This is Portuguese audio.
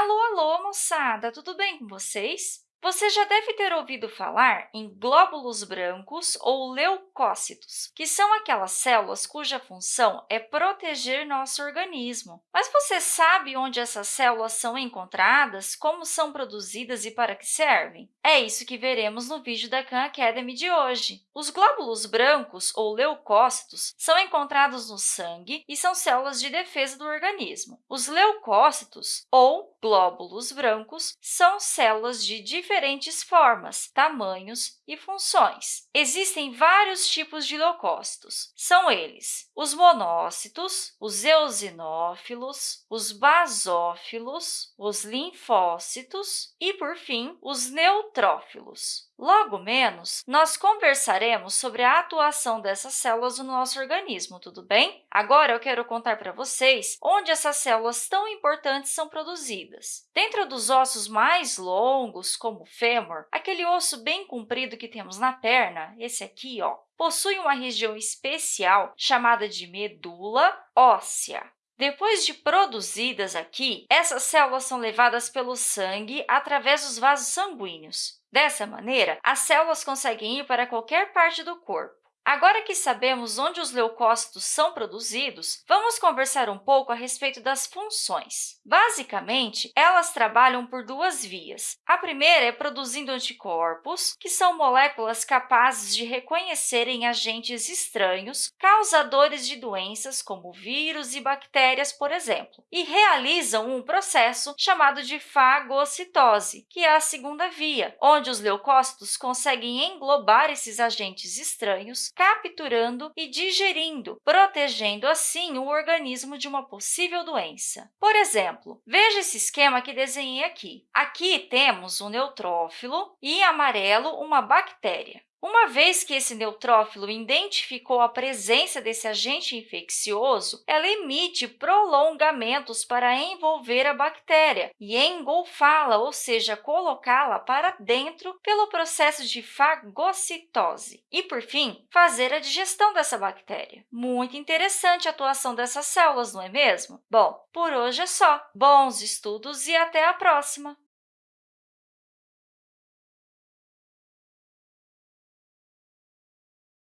Alô, alô, moçada! Tudo bem com vocês? Você já deve ter ouvido falar em glóbulos brancos ou leucócitos, que são aquelas células cuja função é proteger nosso organismo. Mas você sabe onde essas células são encontradas, como são produzidas e para que servem? É isso que veremos no vídeo da Khan Academy de hoje. Os glóbulos brancos, ou leucócitos, são encontrados no sangue e são células de defesa do organismo. Os leucócitos, ou glóbulos brancos, são células de diferentes formas, tamanhos e funções. Existem vários tipos de leucócitos. São eles os monócitos, os eosinófilos, os basófilos, os linfócitos e, por fim, os neutrófilos. Logo menos, nós conversaremos sobre a atuação dessas células no nosso organismo, tudo bem? Agora, eu quero contar para vocês onde essas células tão importantes são produzidas. Dentro dos ossos mais longos, como o fêmur, aquele osso bem comprido que temos na perna, esse aqui, ó, possui uma região especial chamada de medula óssea. Depois de produzidas aqui, essas células são levadas pelo sangue através dos vasos sanguíneos. Dessa maneira, as células conseguem ir para qualquer parte do corpo. Agora que sabemos onde os leucócitos são produzidos, vamos conversar um pouco a respeito das funções. Basicamente, elas trabalham por duas vias. A primeira é produzindo anticorpos, que são moléculas capazes de reconhecerem agentes estranhos, causadores de doenças como vírus e bactérias, por exemplo, e realizam um processo chamado de fagocitose, que é a segunda via, onde os leucócitos conseguem englobar esses agentes estranhos capturando e digerindo, protegendo, assim, o organismo de uma possível doença. Por exemplo, veja esse esquema que desenhei aqui. Aqui temos um neutrófilo e, em amarelo, uma bactéria. Uma vez que esse neutrófilo identificou a presença desse agente infeccioso, ela emite prolongamentos para envolver a bactéria e engolfá-la, ou seja, colocá-la para dentro pelo processo de fagocitose. E, por fim, fazer a digestão dessa bactéria. Muito interessante a atuação dessas células, não é mesmo? Bom, por hoje é só. Bons estudos e até a próxima!